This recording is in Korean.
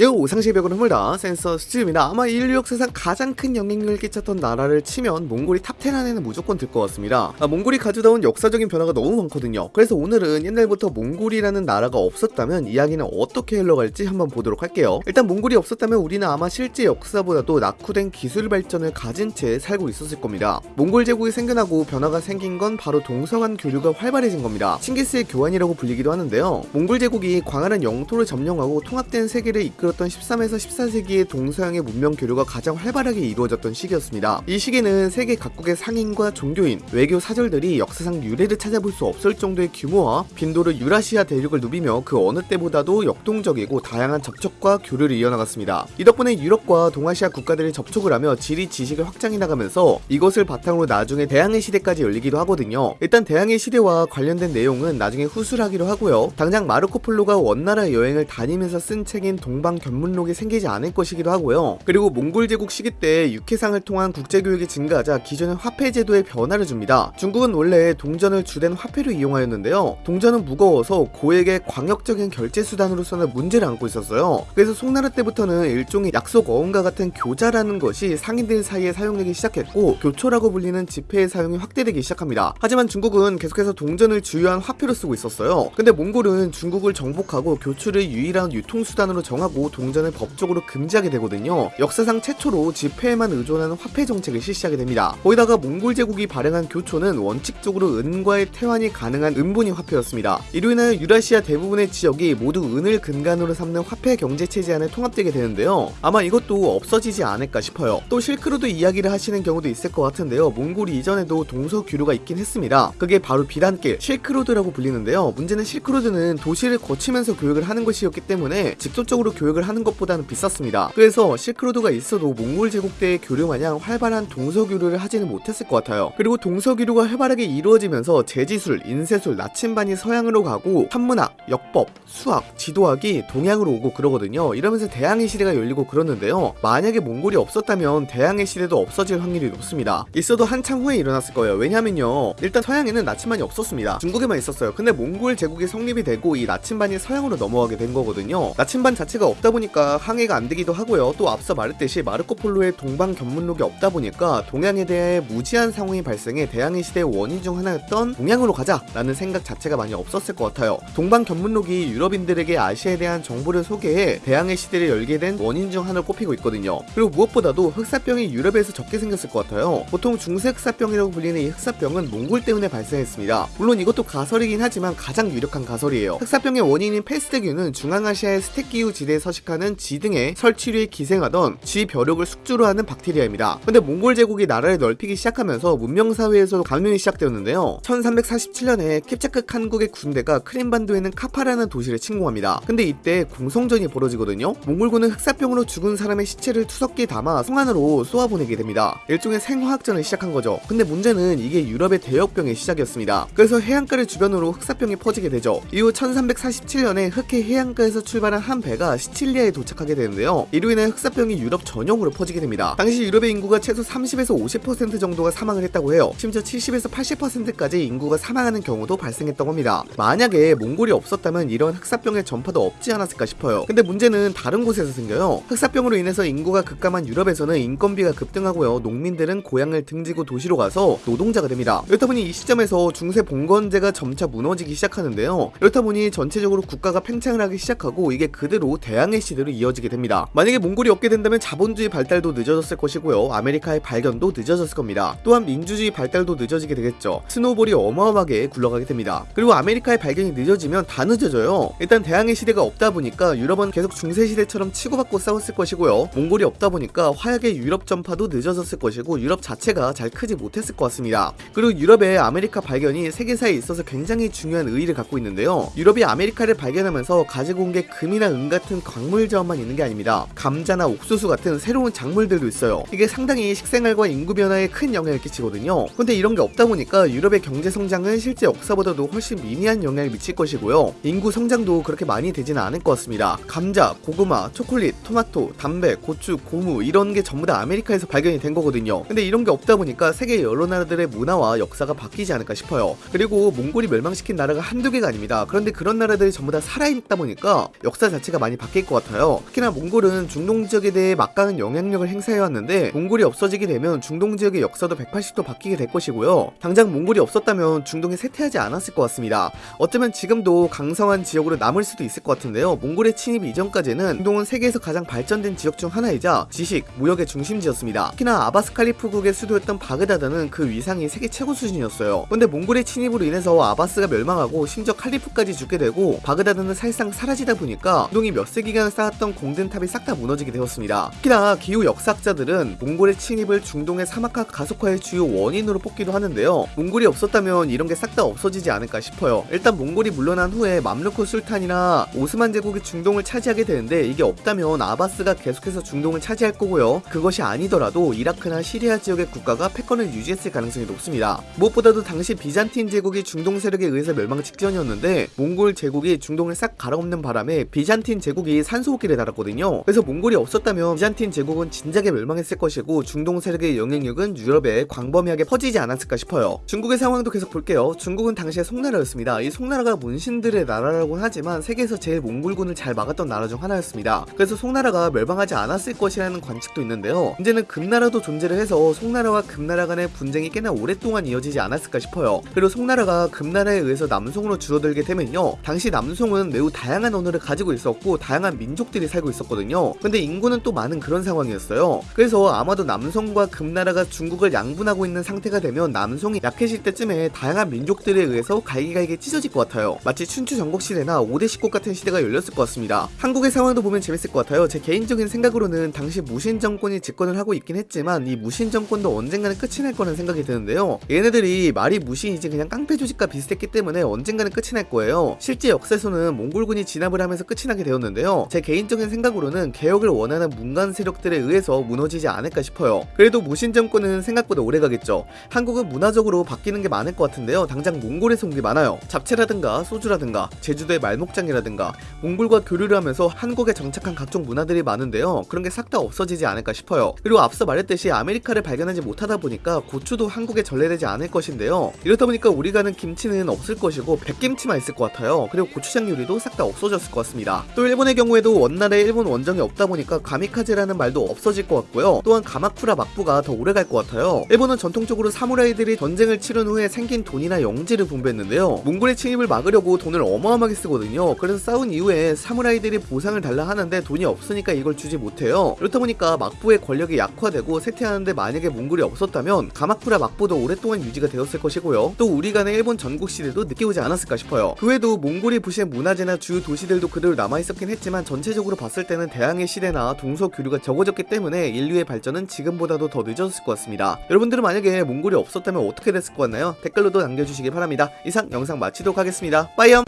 여우 오상시백으로 흐물다. 센서 수지입니다. 아마 인류 역사상 가장 큰 영향력을 끼쳤던 나라를 치면 몽골이 top 10 안에는 무조건 들 것 같습니다. 아, 몽골이 가져다 온 역사적인 변화가 너무 많거든요. 그래서 오늘은 옛날부터 몽골이라는 나라가 없었다면 이야기는 어떻게 흘러갈지 한번 보도록 할게요. 일단 몽골이 없었다면 우리는 아마 실제 역사보다도 낙후된 기술 발전을 가진 채 살고 있었을 겁니다. 몽골 제국이 생겨나고 변화가 생긴 건 바로 동서간 교류가 활발해진 겁니다. 칭기스의 교환이라고 불리기도 하는데요. 몽골 제국이 광활한 영토를 점령하고 통합된 세계를 이끌어 이끌었던 13에서 14세기의 동서양의 문명 교류가 가장 활발하게 이루어졌던 시기였습니다. 이 시기는 세계 각국의 상인과 종교인, 외교 사절들이 역사상 유례를 찾아볼 수 없을 정도의 규모와 빈도로 유라시아 대륙을 누비며 그 어느 때보다도 역동적이고 다양한 접촉과 교류를 이어나갔습니다. 이 덕분에 유럽과 동아시아 국가들이 접촉을 하며 지리 지식을 확장해 나가면서 이것을 바탕으로 나중에 대항해 시대까지 열리기도 하거든요. 일단 대항해 시대와 관련된 내용은 나중에 후술하기로 하고요. 당장 마르코 폴로가 원나라 여행을 다니면서 쓴 책인 동방 견문록이 생기지 않을 것이기도 하고요. 그리고 몽골 제국 시기 때 육해상을 통한 국제교육이 증가하자 기존의 화폐 제도에 변화를 줍니다. 중국은 원래 동전을 주된 화폐로 이용하였는데요. 동전은 무거워서 고액의 광역적인 결제 수단으로서는 문제를 안고 있었어요. 그래서 송나라 때부터는 일종의 약속 어음과 같은 교자라는 것이 상인들 사이에 사용되기 시작했고 교초라고 불리는 지폐의 사용이 확대되기 시작합니다. 하지만 중국은 계속해서 동전을 주요한 화폐로 쓰고 있었어요. 근데 몽골은 중국을 정복하고 교추를 유일한 유통수단으로 정하고 동전을 법적으로 금지하게 되거든요. 역사상 최초로 지폐에만 의존하는 화폐 정책을 실시하게 됩니다. 거기다가 몽골 제국이 발행한 교초는 원칙적으로 은과의 태환이 가능한 은분위 화폐였습니다. 이로 인하여 유라시아 대부분의 지역이 모두 은을 근간으로 삼는 화폐 경제 체제 안에 통합되게 되는데요. 아마 이것도 없어지지 않을까 싶어요. 또 실크로드 이야기를 하시는 경우도 있을 것 같은데요. 몽골이 이전에도 동서 교류가 있긴 했습니다. 그게 바로 비단길, 실크로드라고 불리는데요. 문제는 실크로드는 도시를 거치면서 교육을 하는 것이었기 때문에 직접적으로 교육을 교육을 하는 것보다는 비쌌습니다. 그래서 실크로드가 있어도 몽골 제국대의 교류 마냥 활발한 동서교류를 하지는 못했을 것 같아요. 그리고 동서교류가 활발하게 이루어지면서 제지술, 인쇄술, 나침반이 서양으로 가고 한문학, 역법, 수학, 지도학이 동양으로 오고 그러거든요. 이러면서 대항해 시대가 열리고 그러는데요. 만약에 몽골이 없었다면 대항해 시대도 없어질 확률이 높습니다. 있어도 한참 후에 일어났을 거예요. 왜냐면요. 일단 서양에는 나침반이 없었습니다. 중국에만 있었어요. 근데 몽골 제국이 성립이 되고 이 나침반이 서양으로 넘어가게 된 거거든요. 나침반 자체가 없다 없다 보니까 항해가 안 되기도 하고요. 또 앞서 말했듯이 마르코 폴로의 동방 견문록이 없다 보니까 동양에 대해 무지한 상황이 발생해 대항해 시대의 원인 중 하나였던 동양으로 가자라는 생각 자체가 많이 없었을 것 같아요. 동방 견문록이 유럽인들에게 아시아에 대한 정보를 소개해 대항해 시대를 열게 된 원인 중 하나를 꼽히고 있거든요. 그리고 무엇보다도 흑사병이 유럽에서 적게 생겼을 것 같아요. 보통 중세 흑사병이라고 불리는 이 흑사병은 몽골 때문에 발생했습니다. 물론 이것도 가설이긴 하지만 가장 유력한 가설이에요. 흑사병의 원인인 페스트균은 중앙아시아의 스텝 기후 지대에 서식 서식하는 쥐 등의 설치류에 기생하던 쥐벼룩을 숙주로 하는 박테리아입니다. 근데 몽골 제국이 나라를 넓히기 시작하면서 문명사회에서 감염이 시작되었는데요. 1347년에 킵차크 칸국의 군대가 크림반도에는 카파라는 도시를 침공합니다. 근데 이때 공성전이 벌어지거든요. 몽골군은 흑사병으로 죽은 사람의 시체를 투석기에 담아 성안으로 쏘아보내게 됩니다. 일종의 생화학전을 시작한 거죠. 근데 문제는 이게 유럽의 대역병의 시작이었습니다. 그래서 해안가를 주변으로 흑사병이 퍼지게 되죠. 이후 1347년에 흑해 해안가에서 출발한 한 배가 시칠 시칠리아에 도착하게 되는데요. 이로 인해 흑사병이 유럽 전역으로 퍼지게 됩니다. 당시 유럽의 인구가 최소 30에서 50% 정도가 사망을 했다고 해요. 심지어 70에서 80%까지 인구가 사망하는 경우도 발생했던 겁니다. 만약에 몽골이 없었다면 이런 흑사병의 전파도 없지 않았을까 싶어요. 근데 문제는 다른 곳에서 생겨요. 흑사병으로 인해서 인구가 급감한 유럽에서는 인건비가 급등하고요. 농민들은 고향을 등지고 도시로 가서 노동자가 됩니다. 그렇다 보니 이 시점에서 중세 봉건제가 점차 무너지기 시작하는데요. 그렇다 보니 전체적으로 국가가 팽창을 하기 시작하고 이게 그대로 대항 해 시대로 이어지게 됩니다. 만약에 몽골이 없게 된다면 자본주의 발달도 늦어졌을 것이고요. 아메리카의 발견도 늦어졌을 겁니다. 또한 민주주의 발달도 늦어지게 되겠죠. snowball이 어마어마하게 굴러가게 됩니다. 그리고 아메리카의 발견이 늦어지면 다 늦어져요. 일단 대항해 시대가 없다 보니까 유럽은 계속 중세 시대처럼 치고받고 싸웠을 것이고요. 몽골이 없다 보니까 화약의 유럽 전파도 늦어졌을 것이고 유럽 자체가 잘 크지 못했을 것 같습니다. 그리고 유럽의 아메리카 발견이 세계사에 있어서 굉장히 중요한 의의를 갖고 있는데요. 유럽이 아메리카를 발견하면서 가지고 온 게 금이나 은 같은 광 작물 자원만 있는 게 아닙니다. 감자나 옥수수 같은 새로운 작물들도 있어요. 이게 상당히 식생활과 인구 변화에 큰 영향을 끼치거든요. 근데 이런 게 없다 보니까 유럽의 경제 성장은 실제 역사보다도 훨씬 미미한 영향을 미칠 것이고요. 인구 성장도 그렇게 많이 되지는 않을 것 같습니다. 감자, 고구마, 초콜릿, 토마토, 담배, 고추, 고무 이런 게 전부 다 아메리카에서 발견이 된 거거든요. 근데 이런 게 없다 보니까 세계 여러 나라들의 문화와 역사가 바뀌지 않을까 싶어요. 그리고 몽골이 멸망시킨 나라가 한두 개가 아닙니다. 그런데 그런 나라들이 전부 다 살아있다 보니까 역사 자체가 많이 바뀔 것 같아요. 특히나 몽골은 중동 지역에 대해 막강한 영향력을 행사해왔는데 몽골이 없어지게 되면 중동 지역의 역사도 180도 바뀌게 될 것이고요. 당장 몽골이 없었다면 중동에 쇠퇴하지 않았을 것 같습니다. 어쩌면 지금도 강성한 지역으로 남을 수도 있을 것 같은데요. 몽골의 침입 이전까지는 중동은 세계에서 가장 발전된 지역 중 하나이자 지식, 무역의 중심지였습니다. 특히나 아바스 칼리프국의 수도였던 바그다드는 그 위상이 세계 최고 수준이었어요. 근데 몽골의 침입으로 인해서 아바스가 멸망하고 심지어 칼리프까지 죽게 되고 바그다드는 사실상 사라지다 보니까 중동이 몇 세기 간 쌓았던 공든탑이 싹 다 무너지게 되었습니다. 특히나 기후 역사학자들은 몽골의 침입을 중동의 사막화 가속화의 주요 원인으로 뽑기도 하는데요. 몽골이 없었다면 이런 게 싹 다 없어지지 않을까 싶어요. 일단 몽골이 물러난 후에 맘루크 술탄이나 오스만 제국이 중동을 차지하게 되는데 이게 없다면 아바스가 계속해서 중동을 차지할 거고요. 그것이 아니더라도 이라크나 시리아 지역의 국가가 패권을 유지했을 가능성이 높습니다. 무엇보다도 당시 비잔틴 제국이 중동 세력에 의해서 멸망 직전이었는데 몽골 제국이 중동을 싹 갈아엎는 바람에 비잔틴 제국이 산소호흡기를 달았거든요. 그래서 몽골이 없었다면 비잔틴 제국은 진작에 멸망했을 것이고 중동 세력의 영향력은 유럽에 광범위하게 퍼지지 않았을까 싶어요. 중국의 상황도 계속 볼게요. 중국은 당시에 송나라였습니다. 이 송나라가 문신들의 나라라고는 하지만 세계에서 제일 몽골군을 잘 막았던 나라 중 하나였습니다. 그래서 송나라가 멸망하지 않았을 것이라는 관측도 있는데요. 문제는 금나라도 존재를 해서 송나라와 금나라 간의 분쟁이 꽤나 오랫동안 이어지지 않았을까 싶어요. 그리고 송나라가 금나라에 의해서 남송으로 줄어들게 되면요. 당시 남송은 매우 다양한 언어를 가지고 있었고 다양한 민족들이 살고 있었거든요. 근데 인구는 또 많은 그런 상황이었어요. 그래서 아마도 남송과 금나라가 중국을 양분하고 있는 상태가 되면 남송이 약해질 때쯤에 다양한 민족들에 의해서 갈기갈기 찢어질 것 같아요. 마치 춘추 전국 시대나 5대 19 같은 시대가 열렸을 것 같습니다. 한국의 상황도 보면 재밌을 것 같아요. 제 개인적인 생각으로는 당시 무신 정권이 집권을 하고 있긴 했지만 이 무신 정권도 언젠가는 끝이 날 거라는 생각이 드는데요. 얘네들이 말이 무신이지 그냥 깡패 조직과 비슷했기 때문에 언젠가는 끝이 날 거예요. 실제 역사에서는 몽골군이 진압을 하면서 끝이 나게 되었는데요. 제 개인적인 생각으로는 개혁을 원하는 문간 세력들에 의해서 무너지지 않을까 싶어요. 그래도 무신 정권은 생각보다 오래 가겠죠. 한국은 문화적으로 바뀌는 게 많을 것 같은데요. 당장 몽골에서 온 게 많아요. 잡채라든가 소주라든가 제주도의 말목장이라든가 몽골과 교류를 하면서 한국에 정착한 각종 문화들이 많은데요. 그런 게 싹 다 없어지지 않을까 싶어요. 그리고 앞서 말했듯이 아메리카를 발견하지 못하다 보니까 고추도 한국에 전래되지 않을 것인데요. 이렇다 보니까 우리가 아는 김치는 없을 것이고 백김치만 있을 것 같아요. 그리고 고추장 요리도 싹 다 없어졌을 것 같습니다. 또 일본의 경우 에도 원나라에 일본 원정이 없다 보니까 가미카제라는 말도 없어질 것 같고요. 또한 가마쿠라 막부가 더 오래 갈 것 같아요. 일본은 전통적으로 사무라이들이 전쟁을 치른 후에 생긴 돈이나 영지를 분배했는데요. 몽골의 침입을 막으려고 돈을 어마어마하게 쓰거든요. 그래서 싸운 이후에 사무라이들이 보상을 달라 하는데 돈이 없으니까 이걸 주지 못해요. 그렇다 보니까 막부의 권력이 약화되고 쇠퇴하는데 만약에 몽골이 없었다면 가마쿠라 막부도 오랫동안 유지가 되었을 것이고요. 또 우리 간의 일본 전국 시대도 늦게 오지 않았을까 싶어요. 그 외에도 몽골이 부시의 문화재나 주요 도시들도 그대로 남아있었긴 했 지만 전체적으로 봤을 때는 대항해 시대나 동서 교류가 적어졌기 때문에 인류의 발전은 지금보다도 더 늦어졌을 것 같습니다. 여러분들은 만약에 몽골이 없었다면 어떻게 됐을 것 같나요? 댓글로도 남겨주시기 바랍니다. 이상 영상 마치도록 하겠습니다. 빠이염!